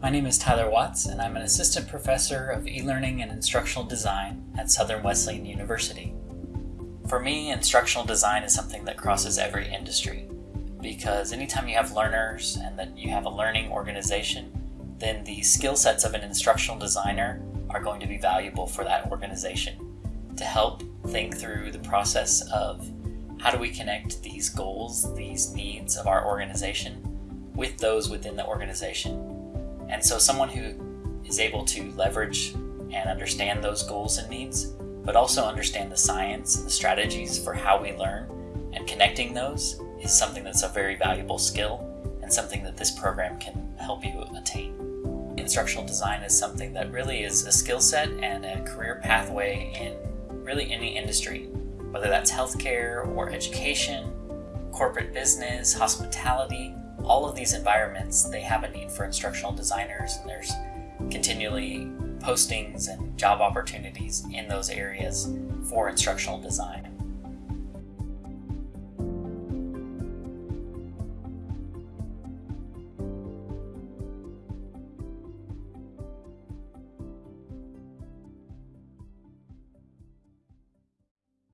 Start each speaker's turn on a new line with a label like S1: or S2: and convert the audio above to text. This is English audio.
S1: My name is Tyler Watts, and I'm an assistant professor of e learning and instructional design at Southern Wesleyan University. For me, instructional design is something that crosses every industry because anytime you have learners and that you have a learning organization, then the skill sets of an instructional designer are going to be valuable for that organization to help think through the process of how do we connect these goals, these needs of our organization with those within the organization and so, someone who is able to leverage and understand those goals and needs, but also understand the science and the strategies for how we learn and connecting those is something that's a very valuable skill and something that this program can help you attain. Instructional design is something that really is a skill set and a career pathway in really any industry, whether that's healthcare or education, corporate business, hospitality, all of these environments, they have a need for instructional designers, and there's continually postings and job opportunities in those areas for instructional design.